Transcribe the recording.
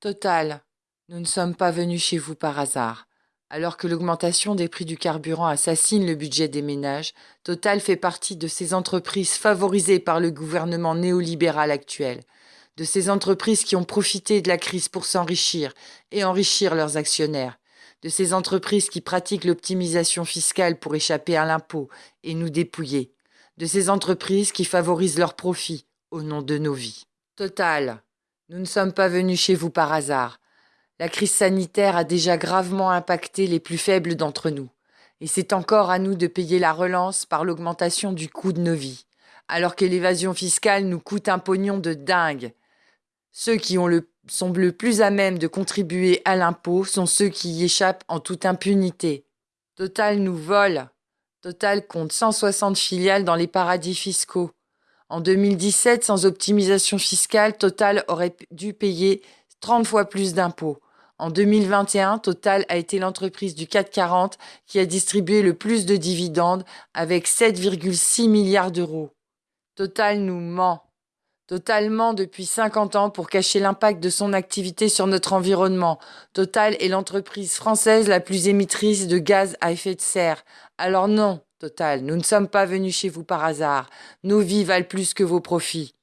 Total, nous ne sommes pas venus chez vous par hasard. Alors que l'augmentation des prix du carburant assassine le budget des ménages, Total fait partie de ces entreprises favorisées par le gouvernement néolibéral actuel, de ces entreprises qui ont profité de la crise pour s'enrichir et enrichir leurs actionnaires, de ces entreprises qui pratiquent l'optimisation fiscale pour échapper à l'impôt et nous dépouiller, de ces entreprises qui favorisent leurs profits au nom de nos vies. Total, nous ne sommes pas venus chez vous par hasard. La crise sanitaire a déjà gravement impacté les plus faibles d'entre nous. Et c'est encore à nous de payer la relance par l'augmentation du coût de nos vies. Alors que l'évasion fiscale nous coûte un pognon de dingue. Ceux qui sont le plus à même de contribuer à l'impôt sont ceux qui y échappent en toute impunité. Total nous vole. Total compte 160 filiales dans les paradis fiscaux. En 2017, sans optimisation fiscale, Total aurait dû payer 30 fois plus d'impôts. En 2021, Total a été l'entreprise du 440 qui a distribué le plus de dividendes avec 7,6 milliards d'euros. Total nous ment. Totalement depuis 50 ans pour cacher l'impact de son activité sur notre environnement. Total est l'entreprise française la plus émettrice de gaz à effet de serre. Alors non, Total, nous ne sommes pas venus chez vous par hasard. Nos vies valent plus que vos profits.